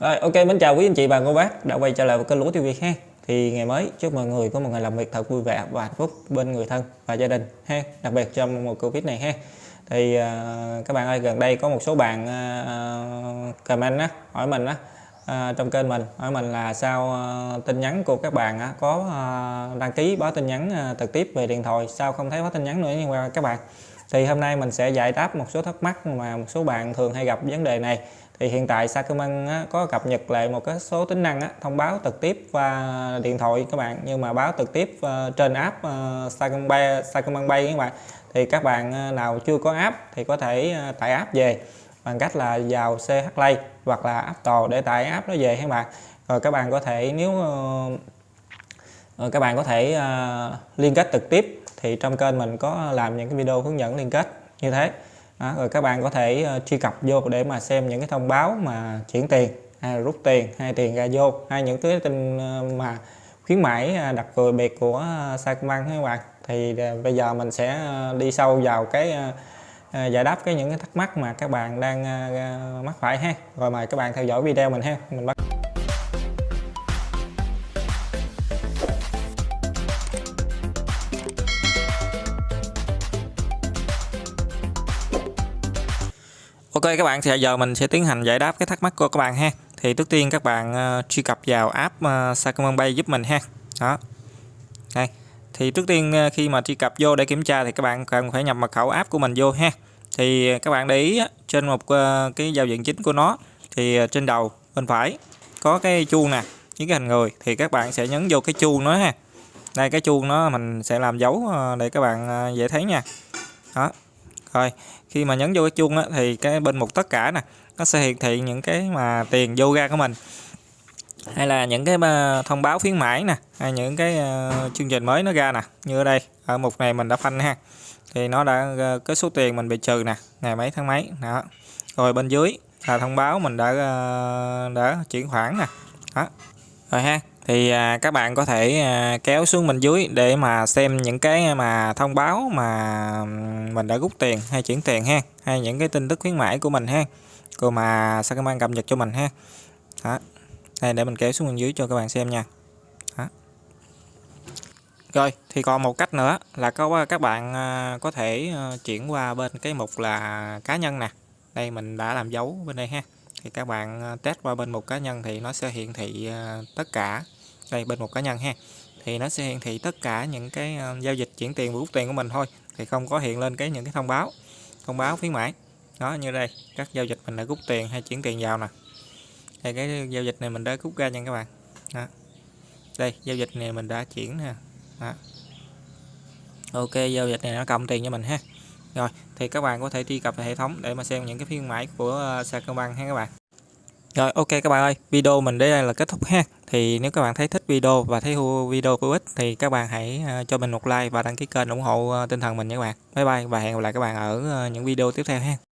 Rồi, ok, mến chào quý anh chị và cô bác đã quay trở lại với kênh Lúa TV ha. Thì ngày mới chúc mọi người có một ngày làm việc thật vui vẻ và hạnh phúc bên người thân và gia đình ha. Đặc biệt trong mùa Covid này ha. Thì uh, các bạn ơi, gần đây có một số bạn uh, comment á, hỏi mình á uh, trong kênh mình hỏi mình là sao uh, tin nhắn của các bạn á, có uh, đăng ký báo tin nhắn uh, trực tiếp về điện thoại sao không thấy báo tin nhắn nữa nhưng mà các bạn thì hôm nay mình sẽ giải đáp một số thắc mắc mà một số bạn thường hay gặp vấn đề này. Thì hiện tại Sacombank có cập nhật lại một cái số tính năng thông báo trực tiếp qua điện thoại các bạn. Nhưng mà báo trực tiếp ờ, trên app Sacombank, Sacombank Pay các bạn. Thì các bạn ờ, nào chưa có app thì có thể ờ, tải app về bằng cách là vào CH Play hoặc là App Store để tải app nó về các bạn. Rồi các bạn có thể nếu các bạn có thể liên kết trực tiếp thì trong kênh mình có làm những cái video hướng dẫn liên kết như thế. Đó, rồi các bạn có thể ờ, truy cập vô để mà xem những cái thông báo mà chuyển tiền hay rút tiền hay tiền ra vô hay những cái tin ờ, mà khuyến mãi ờ, đặc biệt của Sacombank các bạn. Thì bây giờ mình sẽ đi sâu vào cái giải đáp cái những cái thắc mắc mà các bạn đang mắc phải ha. Rồi mời các bạn theo dõi video mình ha. Mình bắt Ok các bạn thì giờ mình sẽ tiến hành giải đáp cái thắc mắc của các bạn ha. Thì trước tiên các bạn uh, truy cập vào app ờ, uh, Sacombank Pay giúp mình ha. Đó. Đây. Thì trước tiên uh, khi mà truy cập vô để kiểm tra thì các bạn cần phải nhập mật khẩu app của mình vô ha. Thì các bạn để ý trên một uh, cái giao diện chính của nó thì uh, trên đầu bên phải có cái chuông nè, với cái hình người thì các bạn sẽ nhấn vô cái chuông nó ha. Đây cái chuông nó mình sẽ làm dấu uh, để các bạn uh, dễ thấy nha. Đó rồi khi mà nhấn vô cái chuông á, thì cái bên mục tất cả nè nó sẽ hiển thị những cái mà tiền vô ra của mình. Hay là những cái ờ, thông báo khuyến mãi nè hay những cái uh, chương trình mới nó ra nè như ở đây ở mục này mình đã phanh ha. Thì nó đã uh, cái số tiền mình bị trừ nè ngày mấy tháng mấy đó. Rồi bên dưới là thông báo mình đã uh, đã chuyển khoản nè đó. Rồi ha thì à, các bạn có thể à, kéo xuống bên dưới để mà xem những cái mà thông báo mà mình đã rút tiền hay chuyển tiền ha hay những cái tin tức khuyến mãi của mình ha cô mà Sacombank cập nhật cho mình ha. Đó đây để mình kéo xuống bên dưới cho các bạn xem nha. Đó. rồi thì còn một cách nữa là có các bạn à, có thể ờ, chuyển qua bên cái mục là cá nhân nè. Đây mình đã làm dấu bên đây ha thì các bạn à, test qua bên một cá nhân thì nó sẽ hiển thị à, tất cả. Đây, bên một cá nhân ha. Thì nó sẽ hiển thị tất cả những cái à, giao dịch chuyển tiền và rút tiền của mình thôi. Thì không có hiện lên cái những cái thông báo thông báo khuyến mãi. Đó, như đây, các giao dịch mình đã rút tiền hay chuyển tiền vào nè. Đây cái giao dịch này mình đã rút ra nha các bạn. Đó. đây, giao dịch này mình đã chuyển nè. Đó. ok, giao dịch này nó cộng tiền cho mình ha rồi thì các bạn có thể truy cập vào hệ thống để mà xem những cái khuyến mãi của ờ, Sacombank ha các bạn rồi ok các bạn ơi, video mình đến đây là kết thúc ha. Thì nếu các bạn thấy thích video và thấy video hữu ích thì các bạn hãy ờ, cho mình một like và đăng ký kênh ủng hộ ờ, tinh thần mình nha các bạn. Bye bye và hẹn gặp lại các bạn ở những video tiếp theo ha.